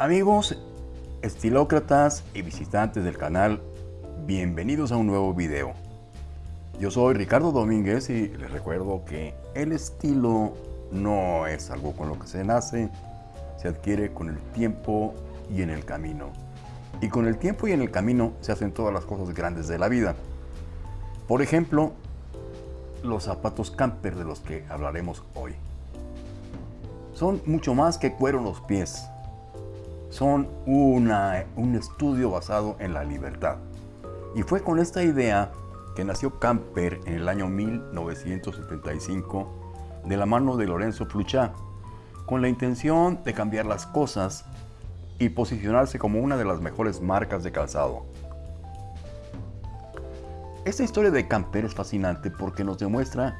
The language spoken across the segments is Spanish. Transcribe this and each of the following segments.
Amigos, estilócratas y visitantes del canal, bienvenidos a un nuevo video. Yo soy Ricardo Domínguez y les recuerdo que el estilo no es algo con lo que se nace, se adquiere con el tiempo y en el camino. Y con el tiempo y en el camino se hacen todas las cosas grandes de la vida. Por ejemplo, los zapatos camper de los que hablaremos hoy. Son mucho más que cuero en los pies son un estudio basado en la libertad. Y fue con esta idea que nació Camper en el año 1975 de la mano de Lorenzo Fluchá, con la intención de cambiar las cosas y posicionarse como una de las mejores marcas de calzado. Esta historia de Camper es fascinante porque nos demuestra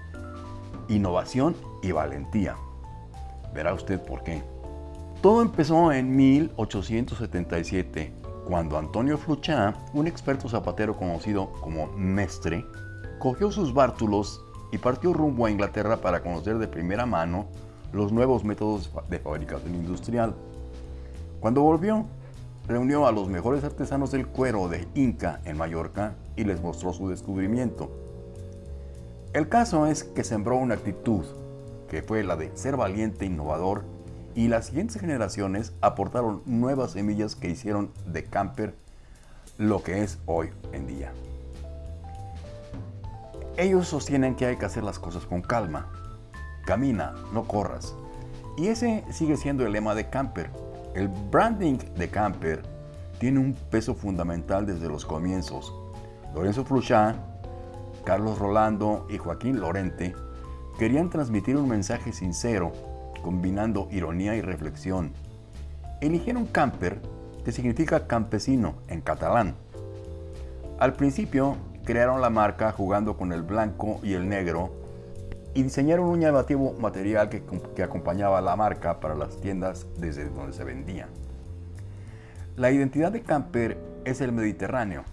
innovación y valentía. Verá usted por qué. Todo empezó en 1877, cuando Antonio Fluchá, un experto zapatero conocido como Mestre, cogió sus bártulos y partió rumbo a Inglaterra para conocer de primera mano los nuevos métodos de fabricación industrial. Cuando volvió, reunió a los mejores artesanos del cuero de Inca en Mallorca y les mostró su descubrimiento. El caso es que sembró una actitud, que fue la de ser valiente innovador y las siguientes generaciones aportaron nuevas semillas que hicieron de camper lo que es hoy en día. Ellos sostienen que hay que hacer las cosas con calma. Camina, no corras. Y ese sigue siendo el lema de Camper. El branding de Camper tiene un peso fundamental desde los comienzos. Lorenzo Fluchá, Carlos Rolando y Joaquín Lorente querían transmitir un mensaje sincero combinando ironía y reflexión. Eligieron camper, que significa campesino en catalán. Al principio crearon la marca jugando con el blanco y el negro y diseñaron un llamativo material que, que acompañaba la marca para las tiendas desde donde se vendía. La identidad de Camper es el Mediterráneo,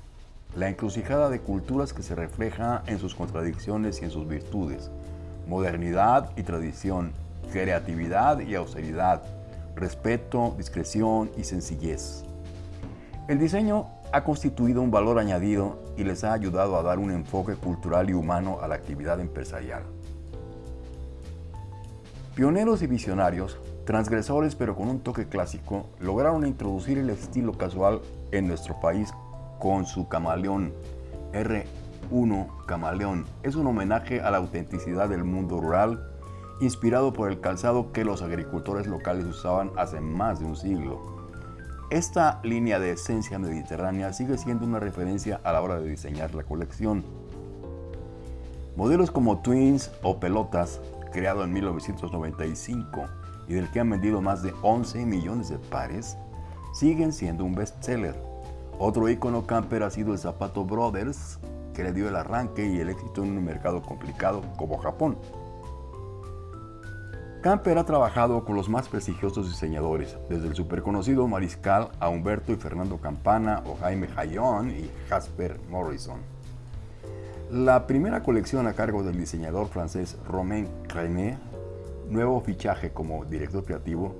la encrucijada de culturas que se refleja en sus contradicciones y en sus virtudes, modernidad y tradición, creatividad y austeridad, respeto, discreción y sencillez. El diseño ha constituido un valor añadido y les ha ayudado a dar un enfoque cultural y humano a la actividad empresarial. Pioneros y visionarios, transgresores pero con un toque clásico, lograron introducir el estilo casual en nuestro país con su camaleón R1 Camaleón. Es un homenaje a la autenticidad del mundo rural inspirado por el calzado que los agricultores locales usaban hace más de un siglo. Esta línea de esencia mediterránea sigue siendo una referencia a la hora de diseñar la colección. Modelos como Twins o Pelotas, creado en 1995 y del que han vendido más de 11 millones de pares, siguen siendo un bestseller. Otro icono camper ha sido el zapato Brothers, que le dio el arranque y el éxito en un mercado complicado como Japón. Camper ha trabajado con los más prestigiosos diseñadores, desde el superconocido Mariscal a Humberto y Fernando Campana o Jaime Jayón y Jasper Morrison. La primera colección a cargo del diseñador francés Romain René, nuevo fichaje como director creativo,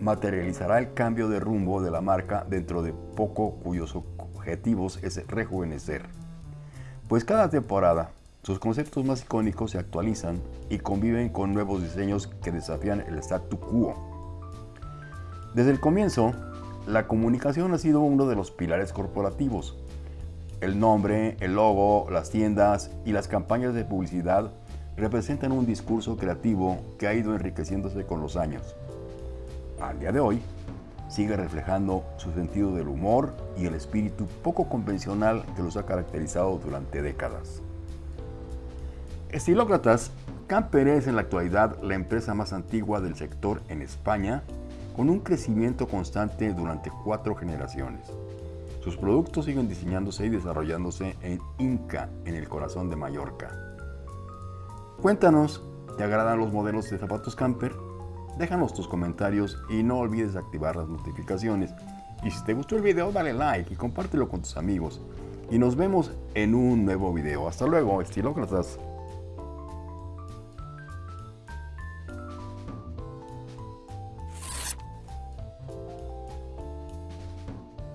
materializará el cambio de rumbo de la marca dentro de poco cuyos objetivos es rejuvenecer. Pues cada temporada sus conceptos más icónicos se actualizan y conviven con nuevos diseños que desafían el statu quo. Desde el comienzo, la comunicación ha sido uno de los pilares corporativos. El nombre, el logo, las tiendas y las campañas de publicidad representan un discurso creativo que ha ido enriqueciéndose con los años. Al día de hoy, sigue reflejando su sentido del humor y el espíritu poco convencional que los ha caracterizado durante décadas. Estilócratas, Camper es en la actualidad la empresa más antigua del sector en España, con un crecimiento constante durante cuatro generaciones. Sus productos siguen diseñándose y desarrollándose en Inca, en el corazón de Mallorca. Cuéntanos, ¿te agradan los modelos de zapatos camper? Déjanos tus comentarios y no olvides activar las notificaciones. Y si te gustó el video, dale like y compártelo con tus amigos. Y nos vemos en un nuevo video. Hasta luego, estilócratas.